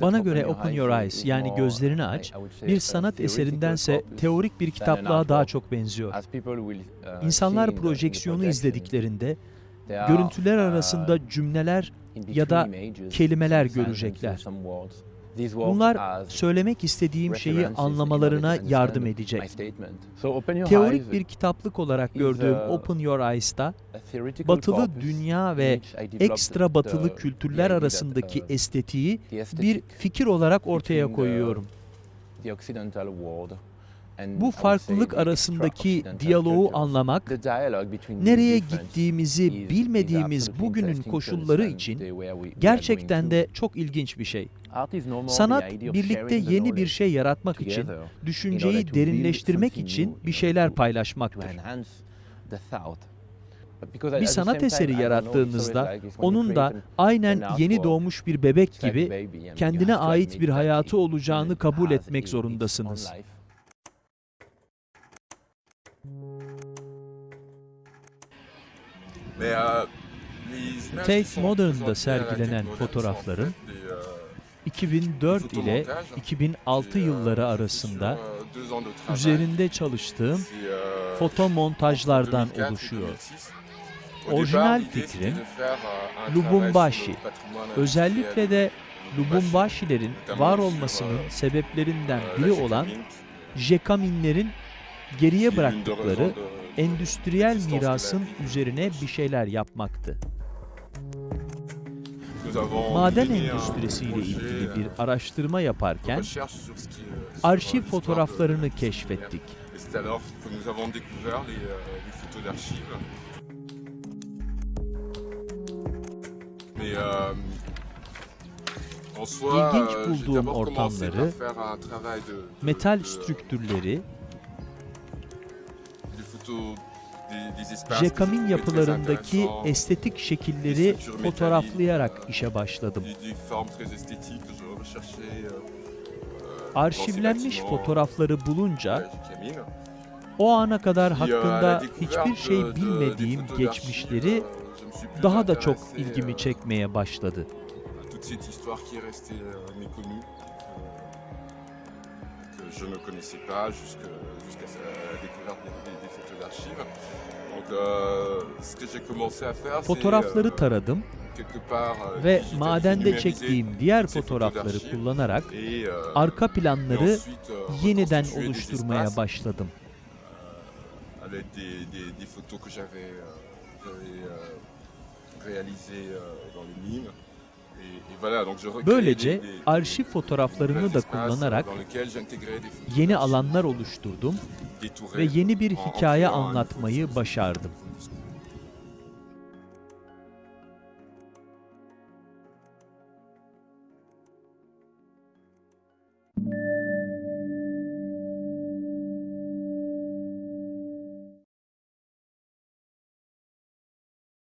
Bana göre Open Your Eyes yani gözlerini aç, bir sanat eserindense teorik bir kitaplığa daha çok benziyor. İnsanlar projeksiyonu izlediklerinde görüntüler arasında cümleler ya da kelimeler görecekler. Bunlar söylemek istediğim şeyi anlamalarına yardım edecek. Teorik bir kitaplık olarak gördüğüm Open Your Eyes'ta batılı dünya ve ekstra batılı kültürler arasındaki estetiği bir fikir olarak ortaya koyuyorum. Bu farklılık arasındaki diyaloğu anlamak, nereye gittiğimizi bilmediğimiz bugünün koşulları için gerçekten de çok ilginç bir şey. Sanat birlikte yeni bir şey yaratmak için, düşünceyi derinleştirmek için bir şeyler paylaşmaktır. Bir sanat eseri yarattığınızda onun da aynen yeni doğmuş bir bebek gibi kendine ait bir hayatı olacağını kabul etmek zorundasınız. Tate Modern'da sergilenen fotoğrafların 2004 ile 2006 yılları arasında üzerinde çalıştığım foto montajlardan oluşuyor. Orijinal fikrim Lubumbashi. Özellikle de Lubumbashilerin var olmasının sebeplerinden biri olan Jekaminlerin geriye bıraktıkları endüstriyel mirasın üzerine bir şeyler yapmaktı. Maden endüstrisiyle ilgili bir araştırma yaparken arşiv fotoğraflarını keşfettik. İlginç bulduğum ortamları, metal strüktürleri, Jekamin yapılarındaki estetik şekilleri fotoğraflayarak işe başladım. Arşivlenmiş fotoğrafları bulunca o ana kadar hakkında hiçbir şey bilmediğim geçmişleri daha da çok ilgimi çekmeye başladı. Je ne connaissais pas jusqu'à la découverte des, des photos d'archives. Donc euh, ce que j'ai commencé à faire, Fotoğrafları taradım quelque part euh, ve madende çektiğim diğer fotoğrafları kullanarak euh, arka planları euh, yeniden des oluşturmaya başladım. Böylece arşiv fotoğraflarını da kullanarak yeni alanlar oluşturdum ve yeni bir hikaye anlatmayı başardım.